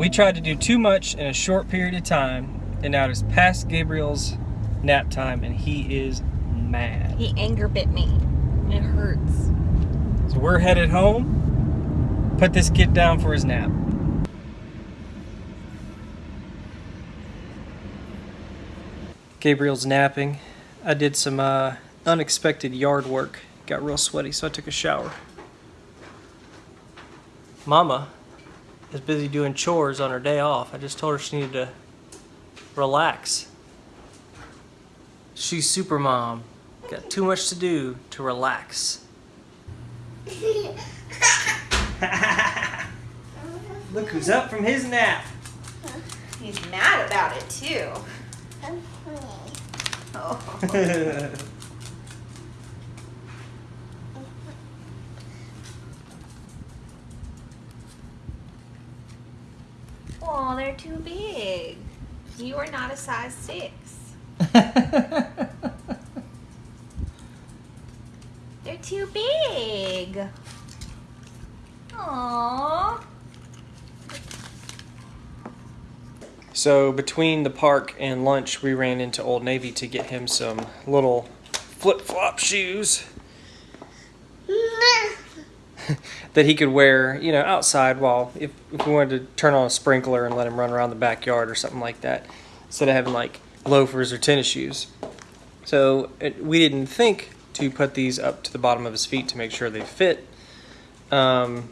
we tried to do too much in a short period of time, and now it is past Gabriel's nap time, and he is mad. He anger bit me. It hurts. So we're headed home. Put this kid down for his nap. Gabriel's napping. I did some uh, unexpected yard work. Got real sweaty, so I took a shower. Mama is busy doing chores on her day off. I just told her she needed to relax. She's super mom. Got too much to do to relax. Look who's up from his nap. He's mad about it too. Oh. Oh, they're too big. You are not a size six. They're too big. Aww. so between the park and lunch, we ran into Old Navy to get him some little flip-flop shoes mm-hmm. that he could wear, you know, outside while if, if we wanted to turn on a sprinkler and let him run around the backyard or something like that, instead of having like loafers or tennis shoes. So it, we didn't think to put these up to the bottom of his feet to make sure they fit, um,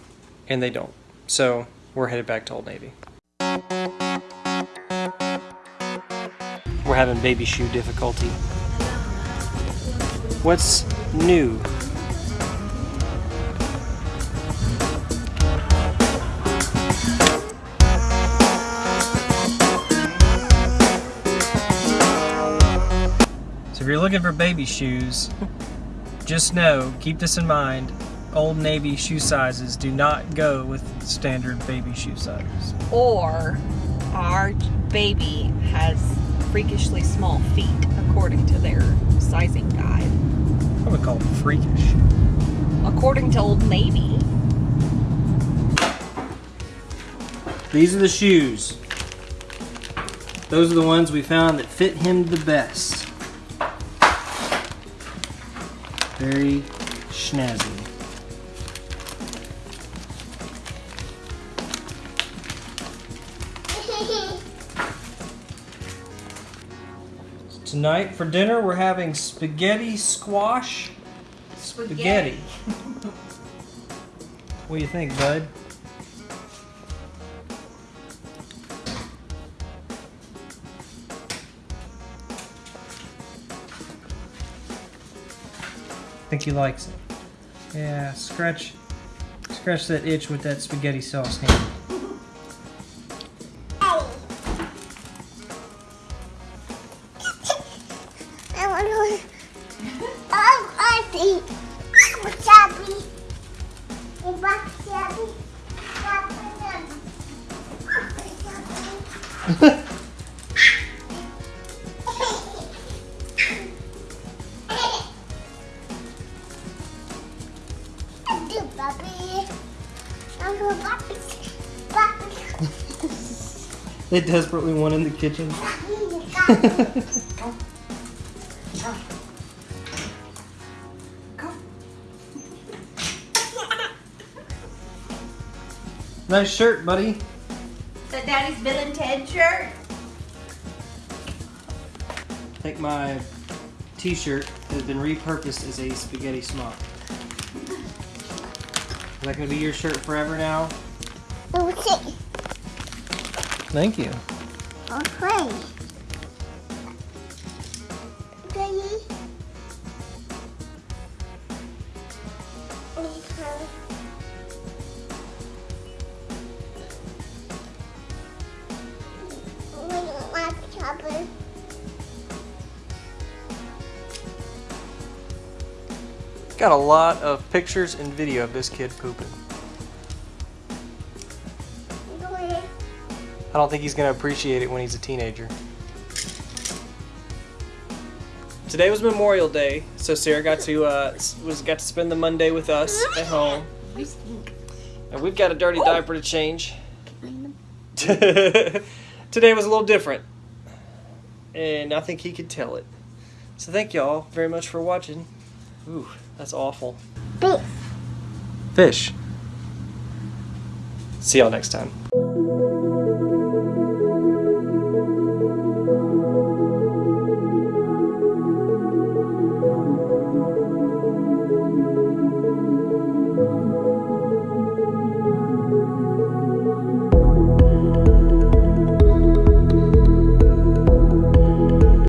and they don't. So we're headed back to Old Navy. We're having baby shoe difficulty. What's new? You're looking for baby shoes, just know, keep this in mind, Old Navy shoe sizes do not go with standard baby shoe sizes. Or our baby has freakishly small feet according to their sizing guide. I would call it freakish. According to Old Navy. These are the shoes. Those are the ones we found that fit him the best. Very snazzy. Tonight for dinner we're having spaghetti squash spaghetti. what do you think, bud? Think he likes it. Yeah, scratch, scratch that itch with that spaghetti sauce hand. I They desperately want in the kitchen. nice shirt, buddy. The Daddy's Bill and Ted shirt. Think my t-shirt has been repurposed as a spaghetti smock. Is that gonna be your shirt forever now? Okay. Thank you. Okay. Ready? Okay. We don't Got a lot of pictures and video of this kid pooping. I don't think he's gonna appreciate it when he's a teenager. Today was Memorial Day, so Sarah got to uh, was got to spend the Monday with us at home, and we've got a dirty diaper to change. Today was a little different, and I think he could tell it. So thank y'all very much for watching. Ooh, that's awful. Beef. Fish. See y'all next time.